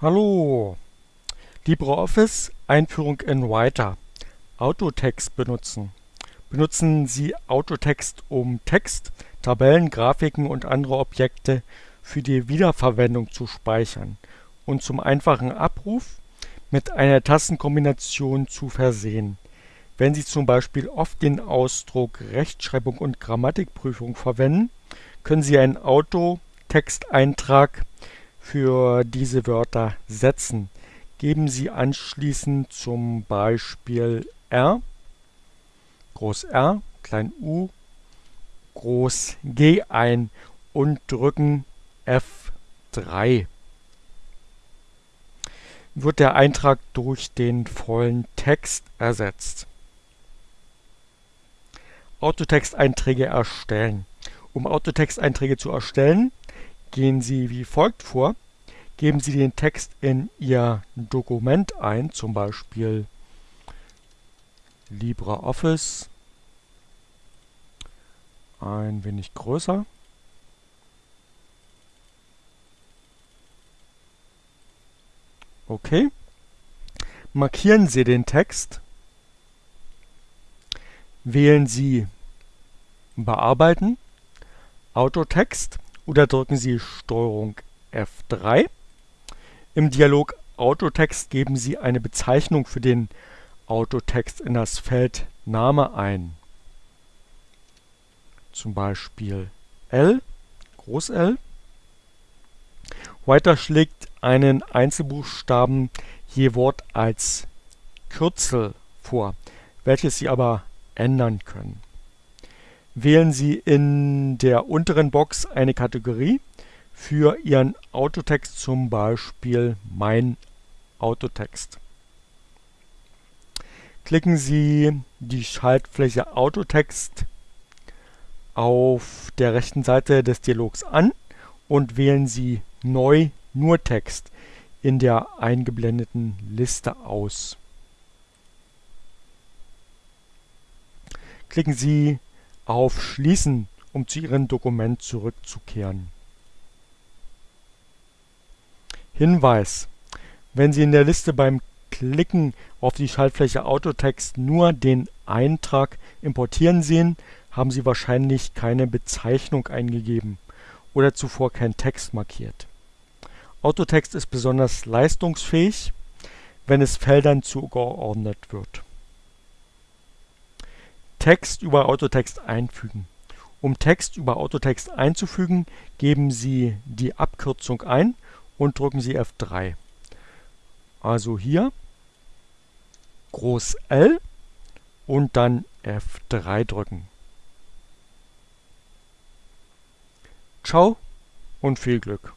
Hallo! LibreOffice Einführung in Writer Autotext benutzen. Benutzen Sie Autotext, um Text, Tabellen, Grafiken und andere Objekte für die Wiederverwendung zu speichern und zum einfachen Abruf mit einer Tastenkombination zu versehen. Wenn Sie zum Beispiel oft den Ausdruck Rechtschreibung und Grammatikprüfung verwenden, können Sie einen Autotexteintrag für diese Wörter setzen. Geben Sie anschließend zum Beispiel R, Groß R, klein u, Groß G ein und drücken F3. Wird der Eintrag durch den vollen Text ersetzt. Autotexteinträge erstellen. Um Autotexteinträge zu erstellen, Gehen Sie wie folgt vor: Geben Sie den Text in Ihr Dokument ein, zum Beispiel LibreOffice, ein wenig größer. Okay. Markieren Sie den Text. Wählen Sie Bearbeiten, Autotext oder drücken Sie Steuerung F3. Im Dialog Autotext geben Sie eine Bezeichnung für den Autotext in das Feld Name ein. Zum Beispiel L, Groß L. Writer schlägt einen Einzelbuchstaben je Wort als Kürzel vor, welches Sie aber ändern können wählen Sie in der unteren Box eine Kategorie für Ihren Autotext, zum Beispiel Mein Autotext. Klicken Sie die Schaltfläche Autotext auf der rechten Seite des Dialogs an und wählen Sie Neu nur Text in der eingeblendeten Liste aus. Klicken Sie auf Schließen, um zu Ihrem Dokument zurückzukehren. Hinweis: Wenn Sie in der Liste beim Klicken auf die Schaltfläche Autotext nur den Eintrag Importieren sehen, haben Sie wahrscheinlich keine Bezeichnung eingegeben oder zuvor keinen Text markiert. Autotext ist besonders leistungsfähig, wenn es Feldern zugeordnet wird Text über Autotext einfügen. Um Text über Autotext einzufügen, geben Sie die Abkürzung ein und drücken Sie F3. Also hier Groß L und dann F3 drücken. Ciao und viel Glück!